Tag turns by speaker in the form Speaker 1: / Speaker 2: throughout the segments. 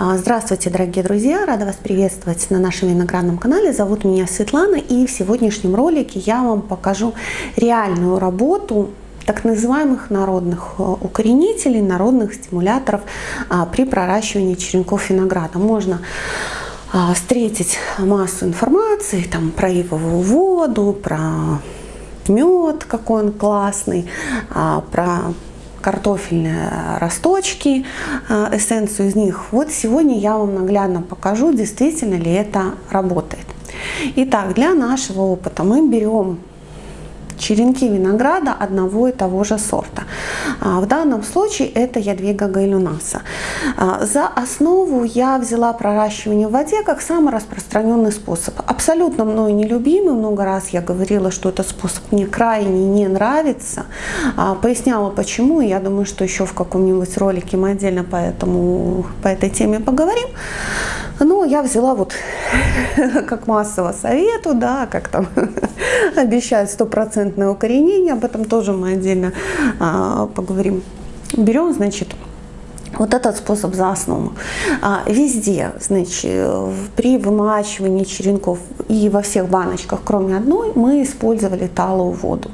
Speaker 1: А, здравствуйте, дорогие друзья! Рада вас приветствовать на нашем виноградном канале. Зовут меня Светлана и в сегодняшнем ролике я вам покажу реальную работу так называемых народных э, укоренителей, народных стимуляторов а, при проращивании черенков винограда. Можно а, встретить массу информации там, про ивовую воду, про мед, какой он классный, про картофельные росточки, э, эссенцию из них. Вот сегодня я вам наглядно покажу, действительно ли это работает. Итак, для нашего опыта мы берем черенки винограда одного и того же сорта. А, в данном случае это ядвига гайлюнаса. А, за основу я взяла проращивание в воде как самый распространенный способ. Абсолютно мной нелюбимый, много раз я говорила, что этот способ мне крайне не нравится. А, поясняла почему, я думаю, что еще в каком-нибудь ролике мы отдельно по, этому, по этой теме поговорим. Но я взяла вот как массово совету, да, как там обещают стопроцентное укоренение, об этом тоже мы отдельно а, поговорим. Берем, значит, вот этот способ за основу. А, везде, значит, при вымачивании черенков и во всех баночках, кроме одной, мы использовали талую воду.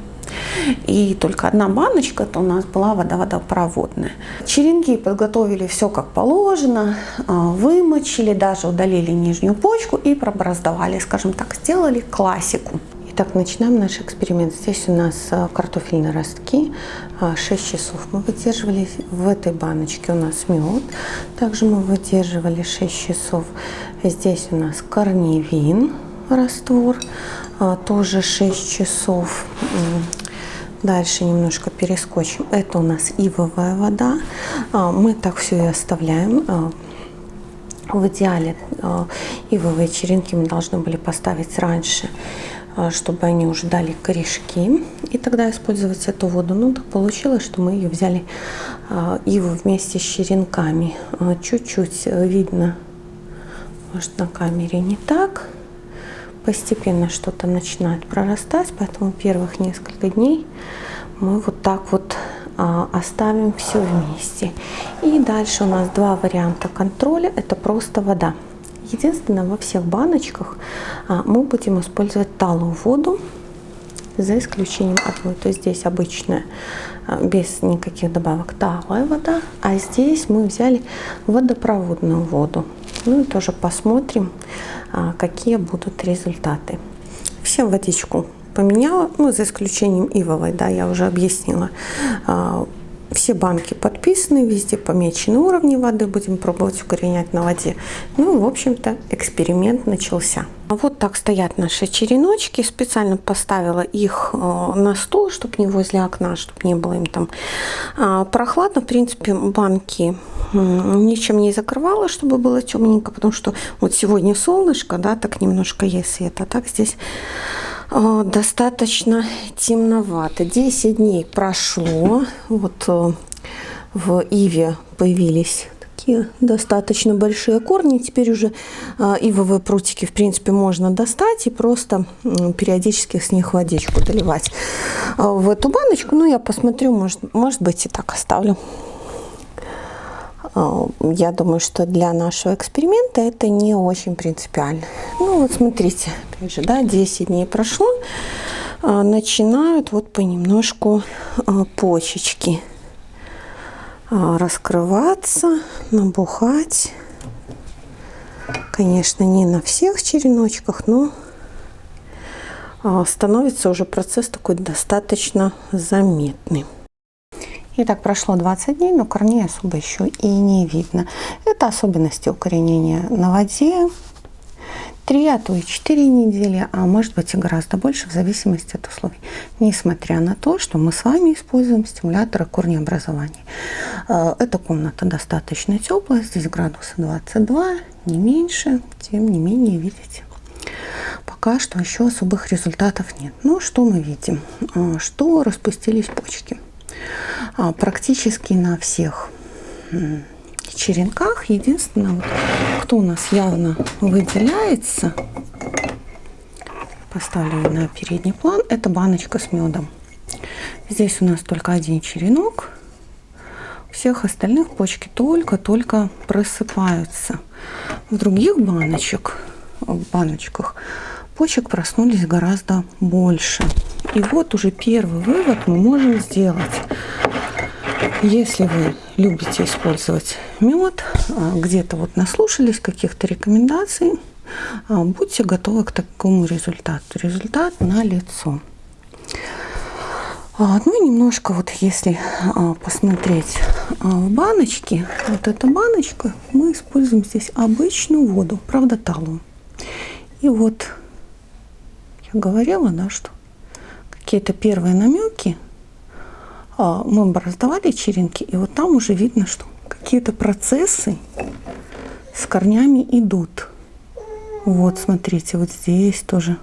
Speaker 1: И только одна баночка, это у нас была вода водопроводная. Черенки подготовили все как положено, а, вымочили, даже удалили нижнюю почку и пробраздовали, скажем так, сделали классику. Итак, начинаем наш эксперимент. Здесь у нас а, картофельные ростки. 6 а, часов мы выдерживали. В этой баночке у нас мед. Также мы выдерживали 6 часов. Здесь у нас корневин раствор. Тоже 6 часов. Дальше немножко перескочим. Это у нас ивовая вода. Мы так все и оставляем. В идеале ивовые черенки мы должны были поставить раньше а, чтобы они уже дали корешки, и тогда использовать эту воду. Ну, так получилось, что мы ее взяли а, иву вместе с черенками. А, чуть-чуть видно, может, на камере не так. Постепенно что-то начинает прорастать, поэтому первых несколько дней мы вот так вот оставим все вместе. И дальше у нас два варианта контроля. Это просто вода. Единственное, во всех баночках а, мы будем использовать талую воду, за исключением одной. То есть здесь обычная, а, без никаких добавок, талая вода, а здесь мы взяли водопроводную воду. Ну и тоже посмотрим, а, какие будут результаты. Всем водичку поменяла, ну, за исключением ивовой, да, я уже объяснила все банки подписаны, везде помечены уровни воды. Будем пробовать укоренять на воде. Ну, в общем-то, эксперимент начался. Вот так стоят наши череночки. Специально поставила их э, на стол, чтобы не возле окна, чтобы не было им там а, прохладно. В принципе, банки ничем не закрывала, чтобы было темненько, потому что вот сегодня солнышко, да, так немножко есть света. Так здесь а, достаточно темновато. 10 дней прошло. Вот э, в Иве появились такие достаточно большие корни. Теперь уже а, ивовые прутики, в принципе, можно достать и просто периодически с них водичку доливать а, в эту баночку. Ну, я посмотрю, может, может быть, и так оставлю. А, я думаю, что для нашего эксперимента это не очень принципиально. Ну вот смотрите, опять же, да, 10 дней прошло, а, начинают вот понемножку а, почечки раскрываться, набухать. Конечно, не на всех череночках, но становится уже процесс такой достаточно заметный. Итак, прошло 20 дней, но корней особо еще и не видно. Это особенности укоренения на воде. 3, а то и 4 недели, а может быть и гораздо больше в зависимости от условий. Несмотря на то, что мы с вами используем стимуляторы корнеобразования. Э, эта комната достаточно теплая, здесь градусы 22, не меньше, тем не менее, видите, пока что еще особых результатов нет. Но что мы видим? Э, что распустились почки. А, практически на всех черенках. Единственное, вот, кто у нас явно выделяется, поставлю на передний план, это баночка с медом. Здесь у нас только один черенок. всех остальных почки только-только просыпаются. В других баночек, в баночках почек проснулись гораздо больше. И вот уже первый вывод мы можем сделать. Если вы любите использовать мед, а, где-то вот наслушались каких-то рекомендаций, а, будьте готовы к такому результату. Результат на лицо. А, ну и немножко вот если посмотреть в баночке, вот эта баночка, мы используем здесь обычную воду, правда талую. И вот я говорила, да, что какие-то первые намеки а, мы бы раздавали черенки, и вот там уже видно, что какие-то процессы с корнями идут. Вот, смотрите, вот здесь тоже,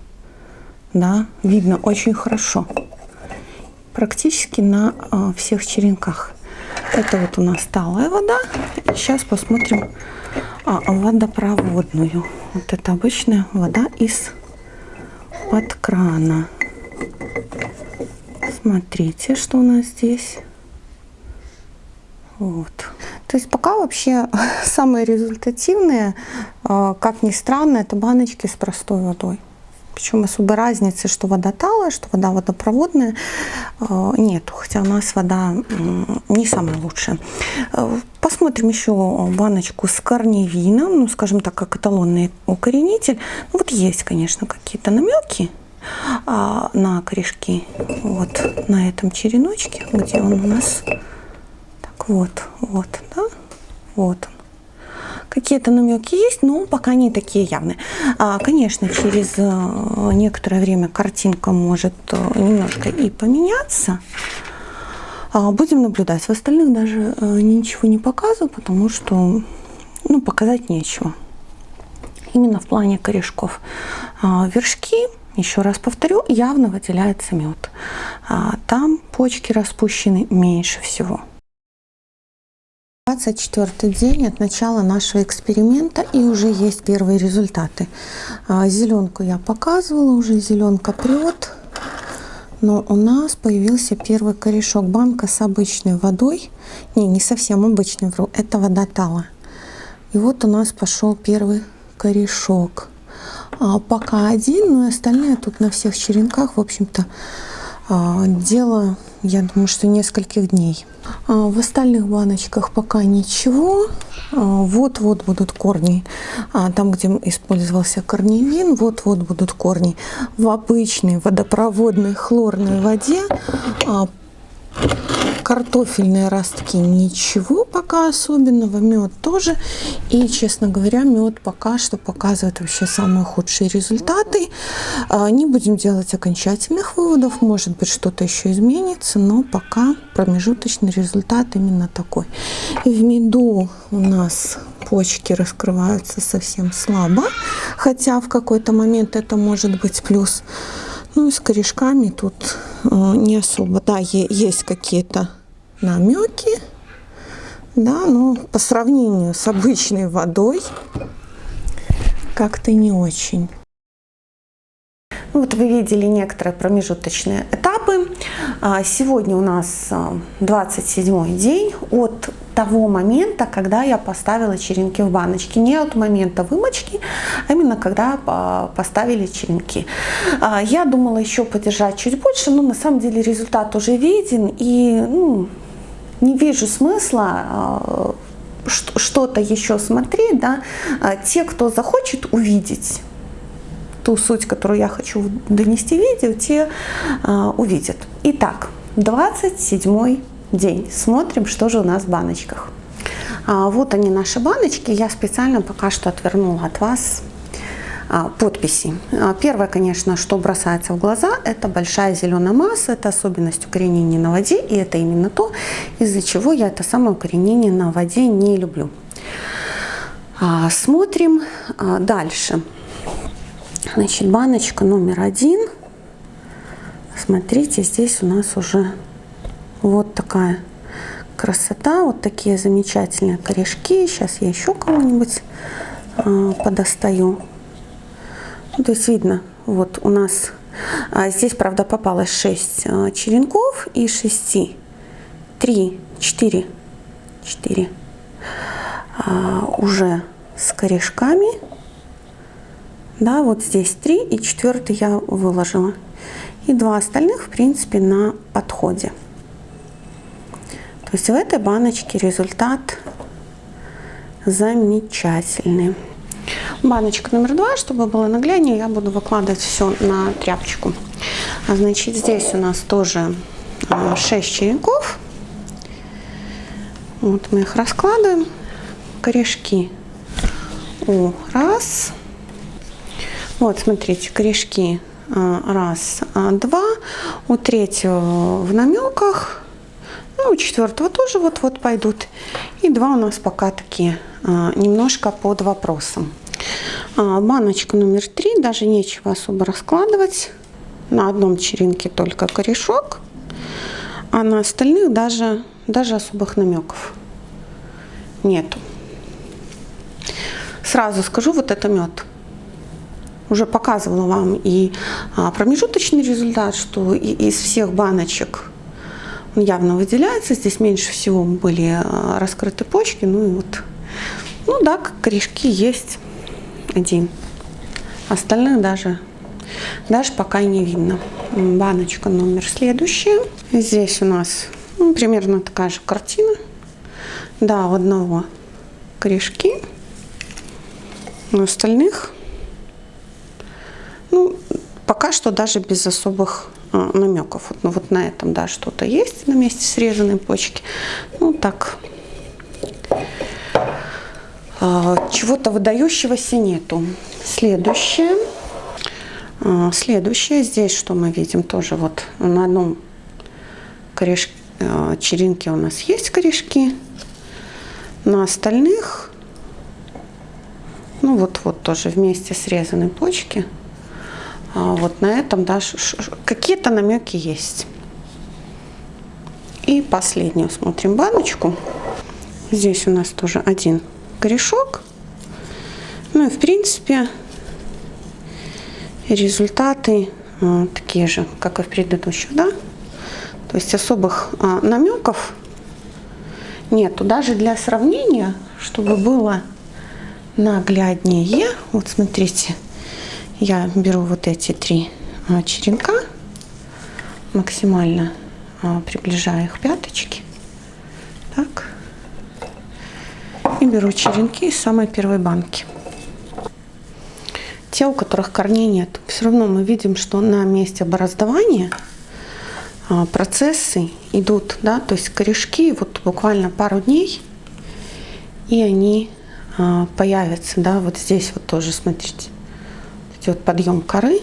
Speaker 1: да, видно очень хорошо. Практически на а, всех черенках. Это вот у нас талая вода. Сейчас посмотрим а, водопроводную. Вот это обычная вода из-под крана. Смотрите, что у нас здесь. Вот. То есть пока вообще самые результативные, а, как ни странно, это баночки с простой водой. Причем особой разницы, что вода талая, что вода водопроводная, а, нет. Хотя у нас вода не самая лучшая. А, посмотрим еще баночку с корневином, ну, скажем так, как эталонный укоренитель. Ну, вот есть, конечно, какие-то намеки а, на корешки. Вот на этом череночке, где он у нас. Так вот, вот, да, вот он. Какие-то намеки есть, но пока не такие явные. А, конечно, через э, некоторое время картинка может э, немножко и поменяться. А, будем наблюдать. В остальных даже э, ничего не показываю, потому что ну, показать нечего. Именно в плане корешков. А, вершки еще раз повторю, явно выделяется мед. А, там почки распущены меньше всего. 24 день от начала нашего эксперимента и уже есть первые результаты. А, зеленку я показывала, уже зеленка прет. Но у нас появился первый корешок. Банка с обычной водой. Не, не совсем обычный, вру. Это вода тала. И вот у нас пошел первый корешок. А, пока один, но и остальные тут на всех черенках, в общем-то, а, дело, я думаю, что нескольких дней. А, в остальных баночках пока ничего. Вот-вот будут корни. Там, где использовался корневин, вот-вот будут корни. В обычной водопроводной хлорной воде картофельные ростки ничего пока особенного, мед тоже. И, честно говоря, мед пока что показывает вообще самые худшие результаты. А, не будем делать окончательных выводов, может быть что-то еще изменится, но пока промежуточный результат именно такой. В меду у нас почки раскрываются совсем слабо, хотя в какой-то момент это может быть плюс. Ну и с корешками тут э, не особо. Да, есть какие-то намеки, да, но по сравнению с обычной водой как-то не очень. Вот вы видели некоторые промежуточные этапы. А, сегодня у нас 27 а, день от того момента, когда я поставила черенки в баночки. Не от момента вымочки, а именно когда а, поставили черенки. Я думала еще подержать чуть больше, но на самом деле результат уже виден. И ну, не вижу смысла что-то еще смотреть. Да? Те, кто захочет увидеть ту суть, которую я хочу донести видео, те а, увидят. Итак, 27 день. Смотрим, что же у нас в баночках. А, вот они наши баночки. Я специально пока что отвернула от вас а, подписи. А, первое, конечно, что бросается в глаза, это большая зеленая масса, это особенность укоренения на воде, и это именно то, из-за чего я это самое укоренение на воде не люблю. А, смотрим дальше. Значит, баночка номер один. Смотрите, здесь у нас уже вот такая красота, вот такие замечательные корешки. Сейчас я еще кого-нибудь подостаю. Ну, то есть видно, вот у нас а здесь, правда, попалось 6 э, черенков и 6, 3, 4, 4 а, уже с корешками. Да, вот здесь 3 и четвертый я выложила. И два остальных, в принципе, на подходе. То есть в этой баночке результат замечательный. Баночка номер два, чтобы было нагляднее, я буду выкладывать все на тряпочку. А значит, здесь у нас тоже 6 а, черенков. Вот мы их раскладываем. Корешки у раз. Вот, смотрите, корешки а, раз, два. У третьего в намеках. Ну, у четвертого тоже вот-вот пойдут. И два у нас пока такие немножко под вопросом. Баночка номер три, даже нечего особо раскладывать. На одном черенке только корешок, а на остальных даже, даже особых намеков нету. Сразу скажу, вот это мед. Уже показывала вам и а, промежуточный результат, что из всех баночек он явно выделяется. Здесь меньше всего были а, раскрыты почки. Ну и вот, ну да, корешки есть один. Остальных даже, даже пока не видно. Баночка номер следующая. Здесь у нас ну, примерно такая же картина. Да, у одного корешки. У остальных, ну, пока что даже без особых а, намеков. Вот, ну, вот на этом, да, что-то есть на месте срезанной почки. Ну, так, чего-то выдающегося нету. Следующее. А, следующее. Здесь что мы видим? Тоже вот на одном корешке, а, черенке у нас есть корешки. На остальных, ну вот-вот тоже вместе срезаны почки. Вот на этом да, какие-то намеки есть. И последнюю смотрим баночку. Здесь у нас тоже один корешок. Ну и в принципе результаты а, такие же, как и в предыдущих, да? То есть особых а, намеков нету. Даже для сравнения, чтобы было нагляднее, вот смотрите, я беру вот эти три а, черенка, максимально приближаю их пяточки. Так и беру черенки из самой первой банки. Те, у которых корней нет, все равно мы видим, что на месте бороздования а, процессы идут, да, то есть корешки вот буквально пару дней, и они а, появятся, да, вот здесь вот тоже, смотрите, идет подъем коры,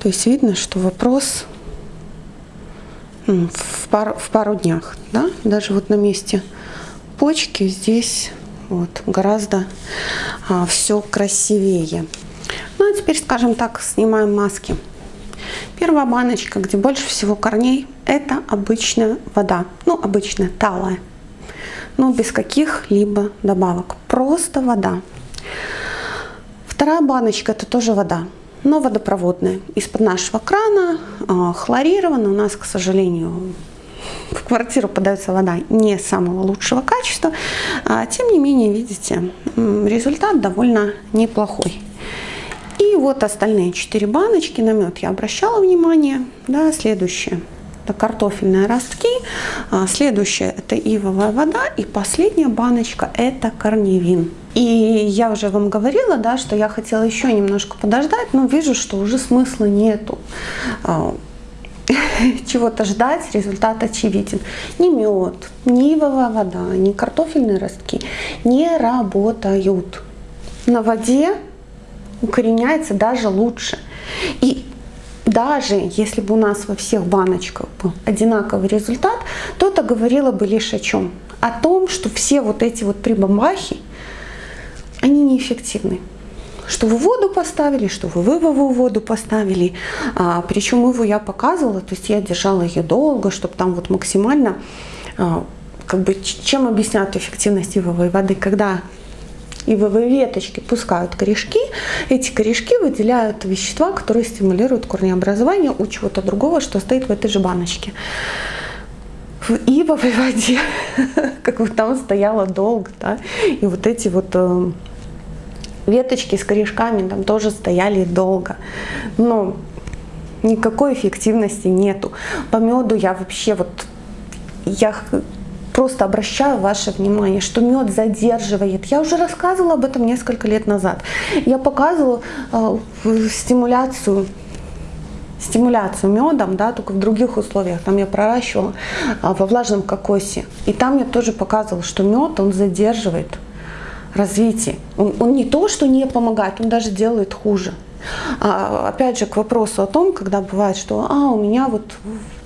Speaker 1: то есть видно, что вопрос в пару, в пару днях, да, даже вот на месте почки здесь вот гораздо а, все красивее. Ну а теперь, скажем так, снимаем маски. Первая баночка, где больше всего корней, это обычная вода. Ну, обычная, талая. Но без каких-либо добавок. Просто вода. Вторая баночка, это тоже вода, но водопроводная. Из-под нашего крана, а, хлорирована. У нас, к сожалению, в квартиру подается вода не самого лучшего качества, а, тем не менее, видите, результат довольно неплохой. И вот остальные четыре баночки на мед я обращала внимание. Да, следующее это картофельные ростки, а, следующее это ивовая вода и последняя баночка это корневин. И я уже вам говорила, да, что я хотела еще немножко подождать, но вижу, что уже смысла нету а, чего-то ждать, результат очевиден. Ни мед, ни ивовая вода, ни картофельные ростки не работают. На воде укореняется даже лучше. И даже если бы у нас во всех баночках был одинаковый результат, то это говорило бы лишь о чем? О том, что все вот эти вот прибамбахи, они неэффективны что вы воду поставили, что вы вывову воду поставили. А, причем его я показывала, то есть я держала ее долго, чтобы там вот максимально, а, как бы, чем объясняют эффективность ивовой воды, когда ивовые веточки пускают корешки, эти корешки выделяют вещества, которые стимулируют корнеобразование у чего-то другого, что стоит в этой же баночке. в ивовой воде, как бы там стояла долго, да, и вот эти вот э, веточки с корешками там тоже стояли долго. Но никакой эффективности нету. По меду я вообще вот, я просто обращаю ваше внимание, что мед задерживает. Я уже рассказывала об этом несколько лет назад. Я показывала э, стимуляцию стимуляцию медом, да, только в других условиях. Там я проращивала а, во влажном кокосе. И там я тоже показывала, что мед, он задерживает развитие. Он, он не то, что не помогает, он даже делает хуже. А, опять же, к вопросу о том, когда бывает, что а, у меня вот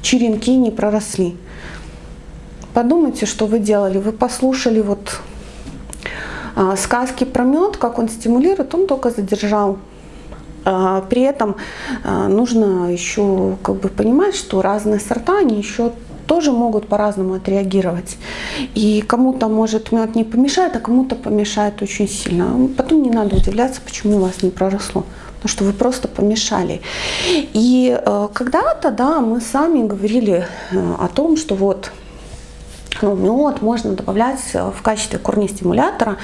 Speaker 1: черенки не проросли. Подумайте, что вы делали. Вы послушали вот а, сказки про мед, как он стимулирует, он только задержал а, при этом а, нужно еще как бы понимать, что разные сорта, они еще тоже могут по-разному отреагировать. И кому-то может мед не помешает, а кому-то помешает очень сильно. Потом не надо удивляться, почему у вас не проросло. Потому что вы просто помешали. И э, когда-то, да, мы сами говорили э, о том, что вот ну, мед можно добавлять э, в качестве корнестимулятора,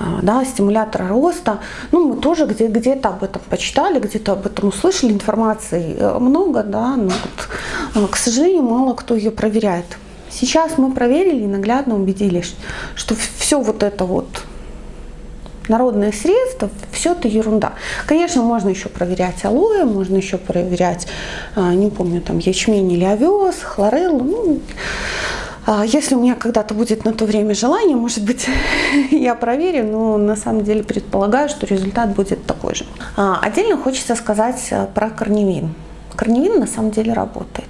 Speaker 1: э, да, стимулятора роста. Ну, мы тоже где- где-то об этом почитали, где-то об этом услышали, информации э, много, да, но вот, к сожалению, мало кто ее проверяет. Сейчас мы проверили и наглядно убедились, что все вот это вот народные средства, все это ерунда. Конечно, можно еще проверять алоэ, можно еще проверять, не помню, там ячмень или овес, хлореллу. Ну, если у меня когда-то будет на то время желание, может быть, я проверю, но на самом деле предполагаю, что результат будет такой же. А, отдельно хочется сказать э, про корневин. Корневин на самом деле работает.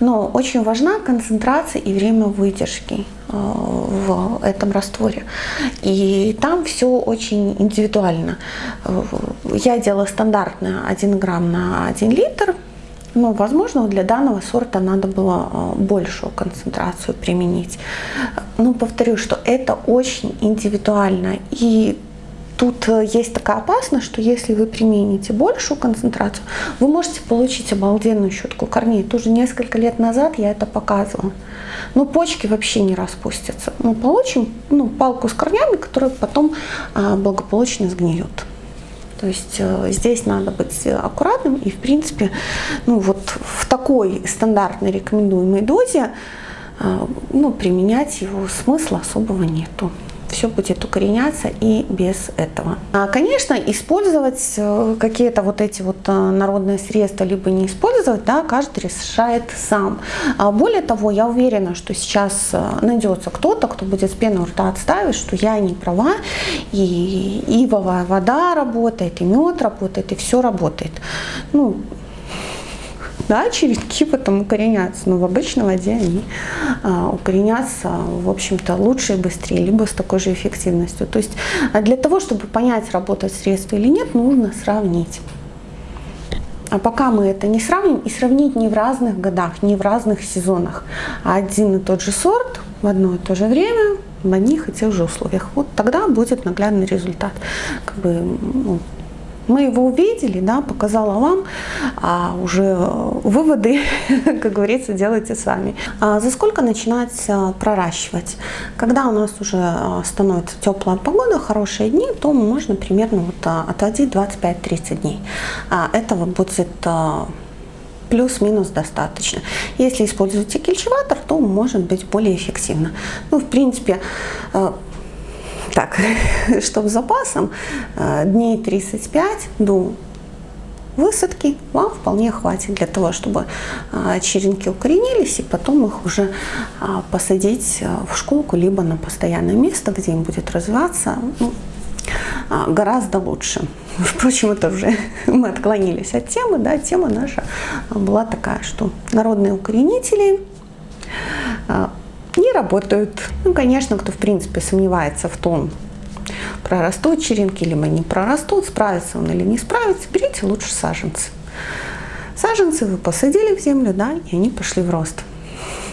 Speaker 1: Но очень важна концентрация и время выдержки э, в этом растворе. И там все очень индивидуально. Э, я делала стандартно 1 грамм на 1 литр ну, возможно, для данного сорта надо было а, большую концентрацию применить. Но повторю, что это очень индивидуально. И тут э, есть такая опасность, что если вы примените большую концентрацию, вы можете получить обалденную щетку корней. Тоже несколько лет назад я это показывала. Но почки вообще не распустятся. Мы получим ну, палку с корнями, которая потом а, благополучно сгниет. То есть э, здесь надо быть аккуратным. И, в принципе, ну вот в такой стандартной рекомендуемой дозе э, ну, применять его смысла особого нету все будет укореняться и без этого. А, конечно, использовать э, какие-то вот эти вот э, народные средства, либо не использовать, да, каждый решает сам. А более того, я уверена, что сейчас э, найдется кто-то, кто будет с пеной у рта отставить, что я не права, и ивовая вода работает, и мед работает, и все работает. Ну, да, черенки потом укоренятся, но в обычной воде они а, укоренятся, в общем-то, лучше и быстрее, либо с такой же эффективностью. То есть а для того, чтобы понять, работает средство или нет, нужно сравнить. А пока мы это не сравним, и сравнить не в разных годах, не в разных сезонах, а один и тот же сорт в одно и то же время, в одних и тех же условиях. Вот тогда будет наглядный результат. Как бы, ну, мы его увидели, да, показала вам, а уже выводы, как говорится, делайте сами. А за сколько начинать э, проращивать? Когда у нас уже э, становится теплая погода, хорошие дни, то можно примерно вот отводить 25-30 дней. А этого будет плюс-минус достаточно. Если используете кельчеватор, то может быть более эффективно. Ну, в принципе, так, чтобы запасом э, дней 35 до высадки вам вполне хватит для того, чтобы э, черенки укоренились и потом их уже э, посадить в школку либо на постоянное место, где им будет развиваться ну, гораздо лучше. Впрочем, это уже мы отклонились от темы, да, тема наша была такая, что народные укоренители работают. Ну, конечно, кто в принципе сомневается в том, прорастут черенки, либо не прорастут, справится он или не справится, берите лучше саженцы. Саженцы вы посадили в землю, да, и они пошли в рост.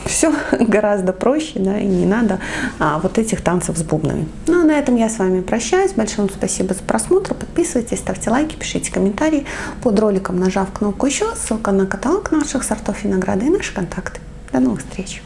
Speaker 1: Все гораздо проще, да, и не надо а, вот этих танцев с бубнами. Ну, а на этом я с вами прощаюсь. Большое вам спасибо за просмотр. Подписывайтесь, ставьте лайки, пишите комментарии под роликом, нажав кнопку еще. Ссылка на каталог наших сортов винограда и наши контакты. До новых встреч!